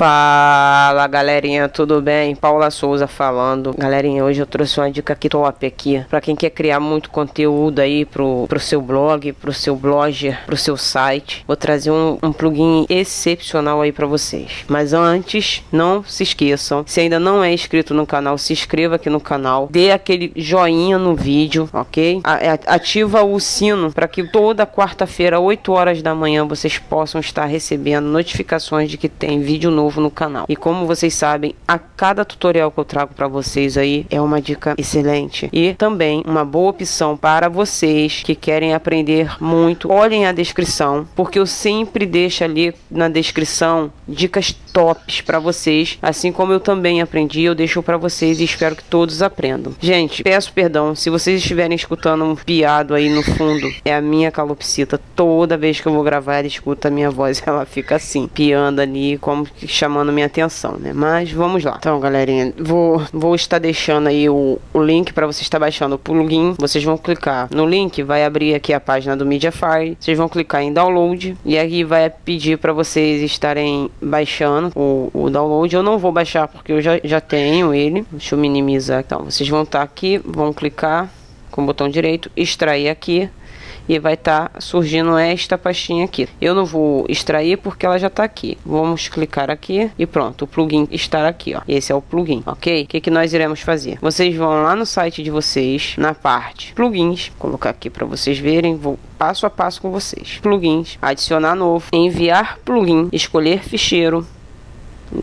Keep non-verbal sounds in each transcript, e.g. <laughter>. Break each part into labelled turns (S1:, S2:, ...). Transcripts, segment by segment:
S1: Fala galerinha, tudo bem? Paula Souza falando. Galerinha, hoje eu trouxe uma dica aqui top aqui para quem quer criar muito conteúdo aí pro, pro seu blog, pro seu blogger, pro seu site. Vou trazer um, um plugin excepcional aí para vocês. Mas antes, não se esqueçam, se ainda não é inscrito no canal, se inscreva aqui no canal, dê aquele joinha no vídeo, ok? Ativa o sino para que toda quarta-feira, 8 horas da manhã, vocês possam estar recebendo notificações de que tem vídeo novo novo no canal. E como vocês sabem, a cada tutorial que eu trago para vocês aí é uma dica excelente e também uma boa opção para vocês que querem aprender muito. Olhem a descrição, porque eu sempre deixo ali na descrição dicas tops para vocês, assim como eu também aprendi, eu deixo para vocês e espero que todos aprendam. Gente, peço perdão se vocês estiverem escutando um piado aí no fundo, é a minha calopsita. Toda vez que eu vou gravar, ela escuta a minha voz, <laughs> ela fica assim, piando ali, como que chamando minha atenção, né? Mas vamos lá. Então, galerinha, vou, vou estar deixando aí o, o link para você estar baixando o plugin. Vocês vão clicar no link, vai abrir aqui a página do Mediafire. Vocês vão clicar em download e aqui vai pedir para vocês estarem baixando o, o download. Eu não vou baixar porque eu já, já tenho ele. Deixa eu minimizar. Então, vocês vão estar aqui, vão clicar com o botão direito, extrair aqui e vai estar tá surgindo esta pastinha aqui. Eu não vou extrair porque ela já está aqui. Vamos clicar aqui e pronto, o plugin está aqui, ó. Esse é o plugin, ok? O que, que nós iremos fazer? Vocês vão lá no site de vocês, na parte plugins, colocar aqui para vocês verem, vou passo a passo com vocês. Plugins, adicionar novo, enviar plugin, escolher ficheiro,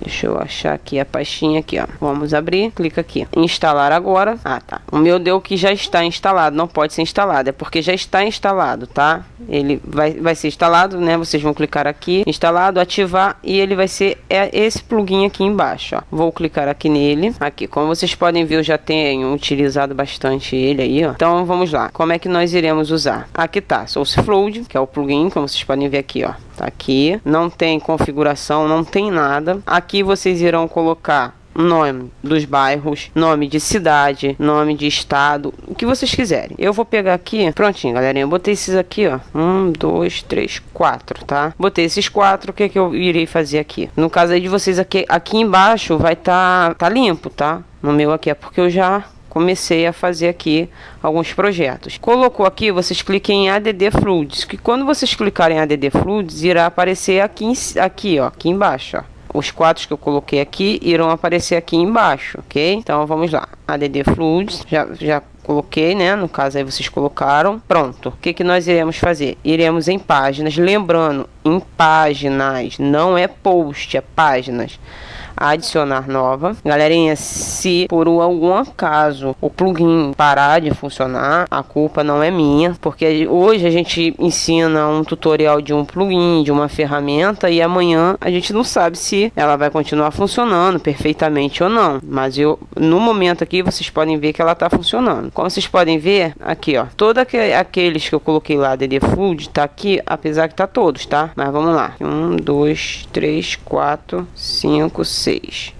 S1: Deixa eu achar aqui a pastinha aqui, ó. Vamos abrir, clica aqui. Instalar agora. Ah, tá. O meu deu que já está instalado, não pode ser instalado, é porque já está instalado, tá? Ele vai, vai ser instalado, né? Vocês vão clicar aqui, instalado, ativar e ele vai ser é esse plugin aqui embaixo, ó. Vou clicar aqui nele. Aqui, como vocês podem ver, eu já tenho utilizado bastante ele aí, ó. Então, vamos lá. Como é que nós iremos usar? Aqui tá, SourceFlow, que é o plugin, como vocês podem ver aqui, ó. Tá aqui, não tem configuração, não tem nada. Aqui vocês irão colocar nome dos bairros, nome de cidade, nome de estado, o que vocês quiserem. Eu vou pegar aqui, prontinho, galerinha. Eu botei esses aqui, ó. Um, dois, três, quatro, tá? Botei esses quatro. O que que eu irei fazer aqui? No caso aí de vocês aqui, aqui embaixo vai tá, tá limpo, tá? No meu aqui é porque eu já comecei a fazer aqui alguns projetos. Colocou aqui, vocês cliquem em ADD Fluids, que quando vocês clicarem em ADD Fluids, irá aparecer aqui, aqui, ó, aqui embaixo, ó. Os quadros que eu coloquei aqui irão aparecer aqui embaixo, ok? Então vamos lá, ADD Fluids, já, já coloquei, né? No caso aí vocês colocaram. Pronto. O que, que nós iremos fazer? Iremos em páginas. Lembrando, em páginas, não é post, é páginas adicionar nova. Galerinha, se por algum acaso o plugin parar de funcionar, a culpa não é minha, porque hoje a gente ensina um tutorial de um plugin, de uma ferramenta e amanhã a gente não sabe se ela vai continuar funcionando perfeitamente ou não. Mas eu no momento aqui vocês podem ver que ela está funcionando. Como vocês podem ver aqui, ó, todos aqueles que eu coloquei lá DD Food tá aqui, apesar que tá todos, tá? Mas vamos lá. Um, dois, três, quatro, cinco, 6.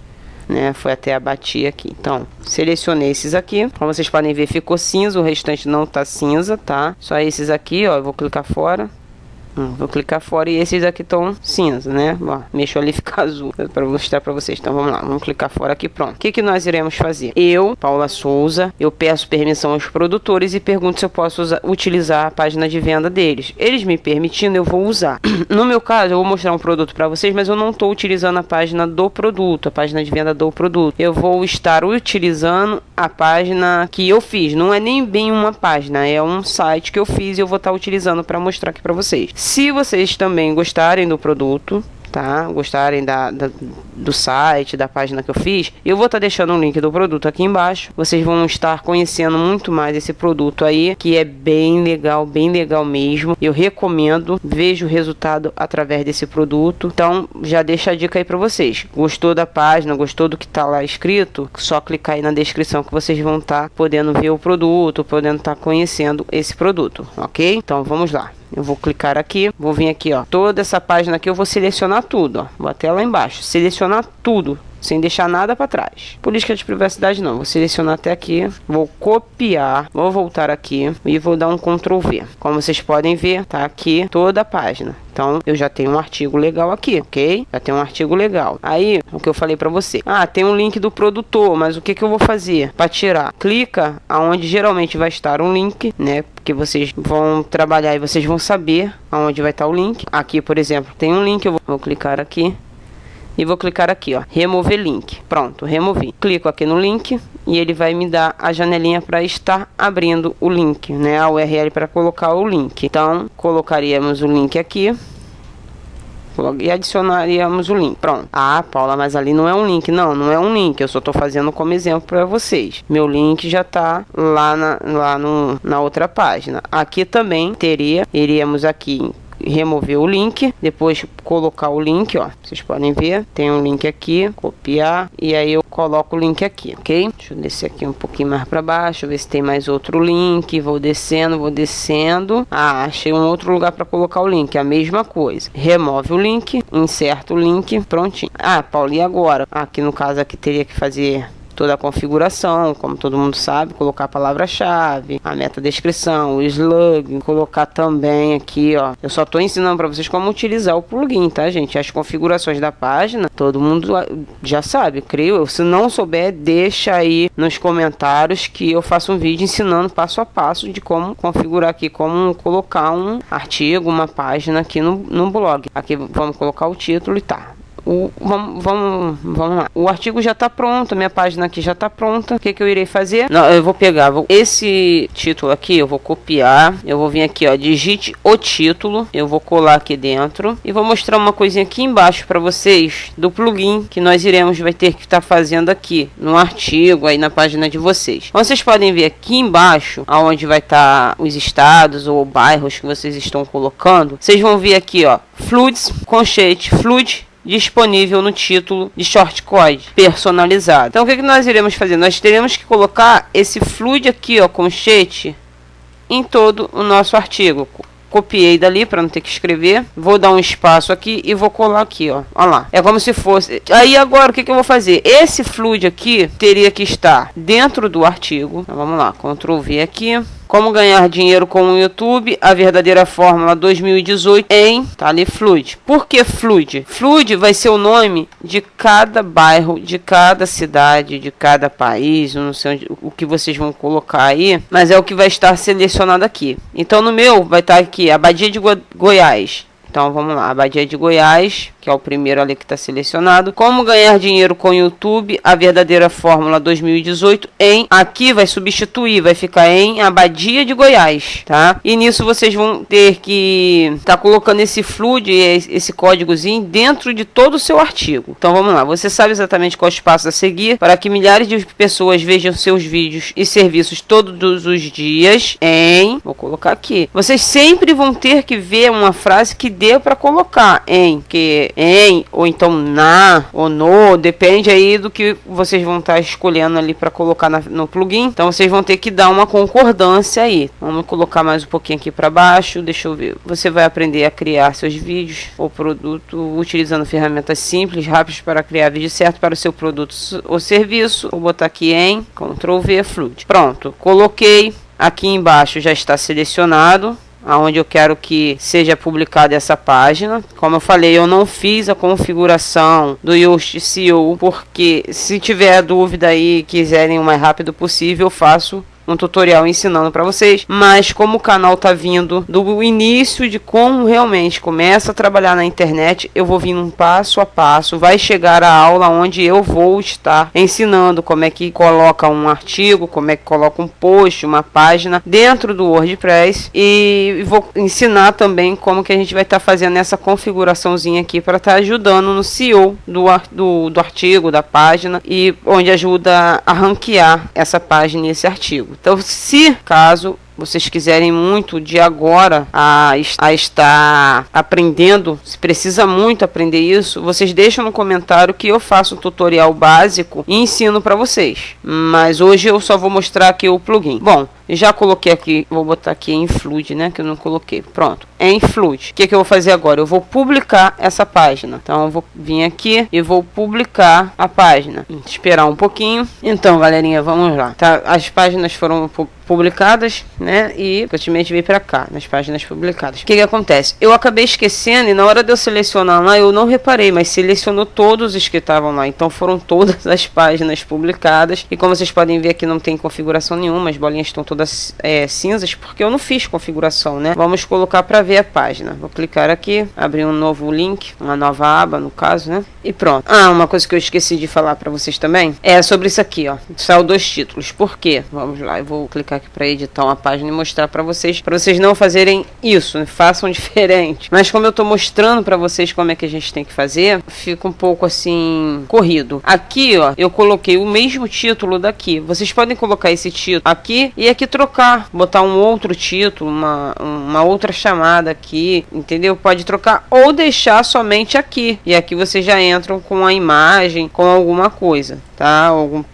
S1: Né, foi até a batia aqui. Então, selecionei esses aqui. Como vocês podem ver, ficou cinza, o restante não tá cinza, tá? Só esses aqui, ó, eu vou clicar fora. Hum, vou clicar fora e esses aqui estão cinza, né? Ó, mexo ali fica <laughs> azul para mostrar para vocês. Então vamos lá, vamos clicar fora aqui, pronto. O que, que nós iremos fazer? Eu, Paula Souza, eu peço permissão aos produtores e pergunto se eu posso usar, utilizar a página de venda deles. Eles me permitindo, eu vou usar. <clears throat> No meu caso, eu vou mostrar um produto para vocês, mas eu não estou utilizando a página do produto, a página de venda do produto. Eu vou estar utilizando a página que eu fiz. Não é nem bem uma página, é um site que eu fiz e eu vou estar utilizando para mostrar aqui para vocês. Se vocês também gostarem do produto, tá? Gostarem da, da, do site, da página que eu fiz, eu vou estar tá deixando o link do produto aqui embaixo. Vocês vão estar conhecendo muito mais esse produto aí, que é bem legal, bem legal mesmo. Eu recomendo, vejo o resultado através desse produto. Então, já deixa a dica aí para vocês. Gostou da página, gostou do que tá lá escrito? Só clicar aí na descrição que vocês vão estar tá podendo ver o produto, podendo estar tá conhecendo esse produto, ok? Então, vamos lá. Eu vou clicar aqui, vou vir aqui, ó. Toda essa página aqui eu vou selecionar tudo, ó. Vou até lá embaixo, selecionar tudo, sem deixar nada para trás. Política de privacidade não, vou selecionar até aqui, vou copiar, vou voltar aqui e vou dar um Ctrl V. Como vocês podem ver, tá aqui toda a página Então eu já tenho um artigo legal aqui, ok? Já tenho um artigo legal. Aí, o que eu falei para você. Ah, tem um link do produtor, mas o que, que eu vou fazer para tirar? Clica aonde geralmente vai estar um link, né? Porque vocês vão trabalhar e vocês vão saber aonde vai estar o link. Aqui, por exemplo, tem um link, eu vou clicar aqui e vou clicar aqui, ó, remover link. Pronto, removi. Clico aqui no link e ele vai me dar a janelinha para estar abrindo o link, né? A URL para colocar o link. Então, colocaríamos o link aqui e adicionaríamos o link. Pronto. Ah, Paula, mas ali não é um link. Não, não é um link. Eu só estou fazendo como exemplo para vocês. Meu link já está lá, na, lá no, na outra página. Aqui também teria, iríamos aqui remover o link, depois colocar o link, ó, vocês podem ver, tem um link aqui, copiar e aí eu coloco o link aqui, ok? Deixa eu descer aqui um pouquinho mais para baixo, ver se tem mais outro link, vou descendo, vou descendo, ah, achei um outro lugar para colocar o link, a mesma coisa, remove o link, inserta o link, prontinho. Ah, Paulo, e agora? Aqui no caso aqui teria que fazer toda a configuração, como todo mundo sabe, colocar a palavra-chave, a meta descrição, o slug, colocar também aqui, ó. Eu só estou ensinando para vocês como utilizar o plugin, tá, gente? As configurações da página, todo mundo já sabe, creio eu. Se não souber, deixa aí nos comentários que eu faço um vídeo ensinando passo a passo de como configurar aqui, como colocar um artigo, uma página aqui no, no blog. Aqui vamos colocar o título e tá o, vamos, vamos, vamos lá. O artigo já está pronto, minha página aqui já está pronta. O que, que eu irei fazer? Não, eu vou pegar vou, esse título aqui, eu vou copiar. Eu vou vir aqui, ó, digite o título. Eu vou colar aqui dentro e vou mostrar uma coisinha aqui embaixo para vocês do plugin que nós iremos vai ter que estar tá fazendo aqui no artigo aí na página de vocês. Vocês podem ver aqui embaixo, aonde vai estar tá os estados ou bairros que vocês estão colocando. Vocês vão ver aqui, ó, Fluids, Conchete, Fluid disponível no título de shortcode personalizado. Então o que, que nós iremos fazer? Nós teremos que colocar esse fluid aqui, ó, conchete, em todo o nosso artigo. Copiei dali para não ter que escrever. Vou dar um espaço aqui e vou colar aqui, ó. Olha lá. É como se fosse. Aí agora o que, que eu vou fazer? Esse fluid aqui teria que estar dentro do artigo. Então, vamos lá. Ctrl V aqui. Como ganhar dinheiro com o YouTube, a verdadeira fórmula 2018 em, tá ali, Fluid. Por que Fluid? Fluid vai ser o nome de cada bairro, de cada cidade, de cada país, não sei onde, o que vocês vão colocar aí, mas é o que vai estar selecionado aqui. Então no meu vai estar aqui, Abadia de Go Goiás. Então vamos lá, Abadia de Goiás, que é o primeiro ali que está selecionado. Como ganhar dinheiro com o YouTube, a verdadeira fórmula 2018 em aqui vai substituir, vai ficar em Abadia de Goiás, tá? E nisso vocês vão ter que estar tá colocando esse flood, esse códigozinho dentro de todo o seu artigo. Então vamos lá, você sabe exatamente qual passo a seguir para que milhares de pessoas vejam seus vídeos e serviços todos os dias em, vou colocar aqui. Vocês sempre vão ter que ver uma frase que dê para colocar em, que em, ou então na, ou no, depende aí do que vocês vão estar tá escolhendo ali para colocar na, no plugin. Então vocês vão ter que dar uma concordância aí. Vamos colocar mais um pouquinho aqui para baixo, deixa eu ver. Você vai aprender a criar seus vídeos ou produto utilizando ferramentas simples, rápidas para criar vídeo certo para o seu produto ou serviço. Vou botar aqui em Ctrl V Fluid. Pronto, coloquei. Aqui embaixo já está selecionado aonde eu quero que seja publicada essa página. Como eu falei, eu não fiz a configuração do Yoast SEO, porque se tiver dúvida aí quiserem o mais rápido possível, eu faço um tutorial ensinando para vocês, mas como o canal tá vindo do início de como realmente começa a trabalhar na internet, eu vou vindo um passo a passo, vai chegar a aula onde eu vou estar ensinando como é que coloca um artigo, como é que coloca um post, uma página dentro do WordPress e vou ensinar também como que a gente vai estar tá fazendo essa configuraçãozinha aqui para estar tá ajudando no SEO do, do, do artigo, da página e onde ajuda a ranquear essa página e esse artigo. Então, se caso vocês quiserem muito de agora a, a estar aprendendo, se precisa muito aprender isso, vocês deixam no comentário que eu faço um tutorial básico e ensino para vocês. Mas hoje eu só vou mostrar aqui o plugin. Bom, Já coloquei aqui, vou botar aqui em Flood, né? Que eu não coloquei. Pronto, é em Flood. O que, que eu vou fazer agora? Eu vou publicar essa página. Então eu vou vir aqui e vou publicar a página. Esperar um pouquinho. Então, galerinha, vamos lá. Tá? As páginas foram publicadas, né? E praticamente veio para cá, nas páginas publicadas. O que, que acontece? Eu acabei esquecendo e na hora de eu selecionar lá, eu não reparei, mas selecionou todos os que estavam lá. Então foram todas as páginas publicadas. E como vocês podem ver aqui, não tem configuração nenhuma, as bolinhas estão todas é, cinzas, porque eu não fiz configuração, né? Vamos colocar para ver a página. Vou clicar aqui, abrir um novo link, uma nova aba, no caso, né? E pronto. Ah, uma coisa que eu esqueci de falar para vocês também é sobre isso aqui, ó. Saiu dois títulos. Por quê? Vamos lá, eu vou clicar aqui para editar uma página e mostrar para vocês, para vocês não fazerem isso, né? façam <laughs> diferente. Mas como eu estou mostrando para vocês como é que a gente tem que fazer, fica um pouco assim corrido. Aqui, ó, eu coloquei o mesmo título daqui. Vocês podem colocar esse título aqui e aqui trocar, botar um outro título, uma, uma outra chamada aqui, entendeu? Pode trocar ou deixar somente aqui. E aqui vocês já entram com a imagem, com alguma coisa, tá? Algum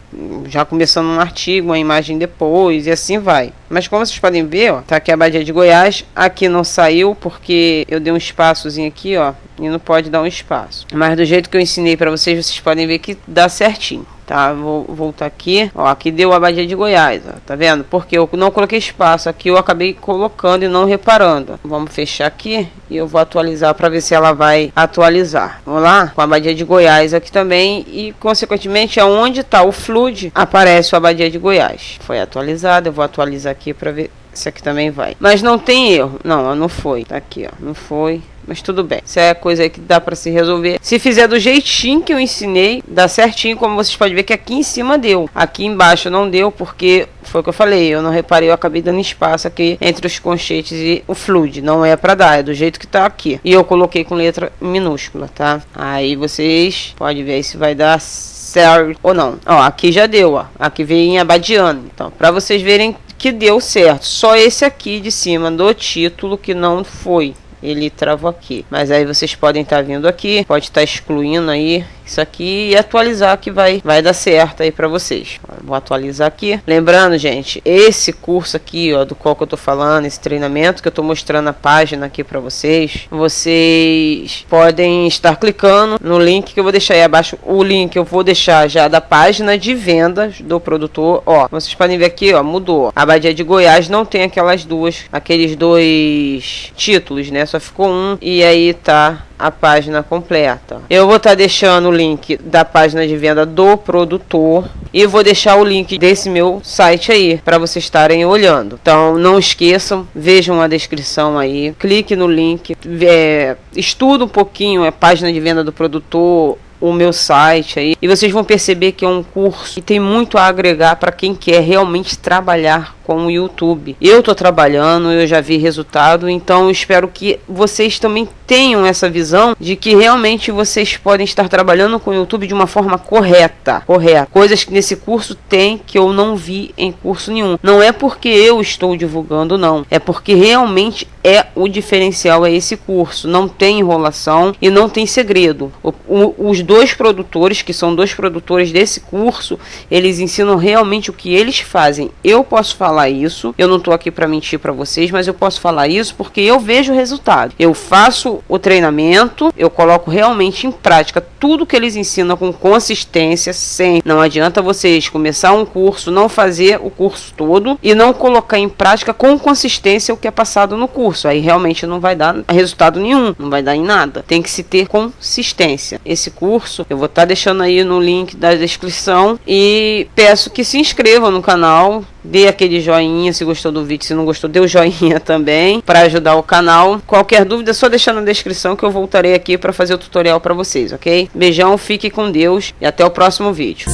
S1: já começando um artigo, uma imagem depois e assim vai. Mas como vocês podem ver, ó, tá aqui a Badia de Goiás, aqui não saiu porque eu dei um espaçozinho aqui, ó, e não pode dar um espaço. Mas do jeito que eu ensinei para vocês, vocês podem ver que dá certinho tá? Vou voltar aqui, ó, aqui deu a Badia de Goiás, ó, tá vendo? Porque eu não coloquei espaço, aqui eu acabei colocando e não reparando. Vamos fechar aqui e eu vou atualizar para ver se ela vai atualizar. Vamos lá? Com a Badia de Goiás aqui também e consequentemente aonde está o flood aparece a Badia de Goiás. Foi atualizada, eu vou atualizar aqui para ver se aqui também vai. Mas não tem erro. Não, não foi. Tá aqui, ó. Não foi. Mas tudo bem. Isso é coisa que dá para se resolver. Se fizer do jeitinho que eu ensinei, dá certinho, como vocês podem ver que aqui em cima deu. Aqui embaixo não deu, porque foi o que eu falei. Eu não reparei, eu acabei dando espaço aqui entre os conchetes e o fluid. Não é para dar, é do jeito que tá aqui. E eu coloquei com letra minúscula, tá? Aí vocês podem ver se vai dar certo ou não. Ó, aqui já deu, ó. Aqui veio em abadiano. Então, para vocês verem que deu certo. Só esse aqui de cima do título que não foi. Ele travou aqui. Mas aí vocês podem estar tá vindo aqui, pode estar tá excluindo aí isso aqui e atualizar que vai, vai dar certo aí para vocês. Vou atualizar aqui. Lembrando, gente, esse curso aqui, ó, do qual que eu tô falando, esse treinamento que eu tô mostrando a página aqui para vocês, vocês podem estar clicando no link que eu vou deixar aí abaixo. O link eu vou deixar já da página de vendas do produtor. Ó, vocês podem ver aqui, ó, mudou. A Badia de Goiás não tem aquelas duas, aqueles dois títulos, né? Só ficou um e aí tá a página completa. Eu vou estar tá deixando o link da página de venda do produtor e vou deixar o link desse meu site aí para vocês estarem olhando. Então não esqueçam, vejam a descrição aí, clique no link, é, estuda um pouquinho a página de venda do produtor o meu site aí e vocês vão perceber que é um curso que tem muito a agregar para quem quer realmente trabalhar com o YouTube. Eu estou trabalhando, eu já vi resultado, então espero que vocês também tenham essa visão de que realmente vocês podem estar trabalhando com o YouTube de uma forma correta, correta. Coisas que nesse curso tem que eu não vi em curso nenhum. Não é porque eu estou divulgando não, é porque realmente é o diferencial é esse curso. Não tem enrolação e não tem segredo. O, o, os dois produtores, que são dois produtores desse curso, eles ensinam realmente o que eles fazem. Eu posso falar falar isso. Eu não estou aqui para mentir para vocês, mas eu posso falar isso porque eu vejo o resultado. Eu faço o treinamento, eu coloco realmente em prática tudo que eles ensinam com consistência, sem. Não adianta vocês começar um curso, não fazer o curso todo e não colocar em prática com consistência o que é passado no curso. Aí realmente não vai dar resultado nenhum, não vai dar em nada. Tem que se ter consistência. Esse curso eu vou estar tá deixando aí no link da descrição e peço que se inscrevam no canal, dê aquele joinha se gostou do vídeo, se não gostou, dê o joinha <laughs> também para ajudar o canal. Qualquer dúvida é só deixar na descrição que eu voltarei aqui para fazer o tutorial para vocês, ok? Beijão, fique com Deus e até o próximo vídeo.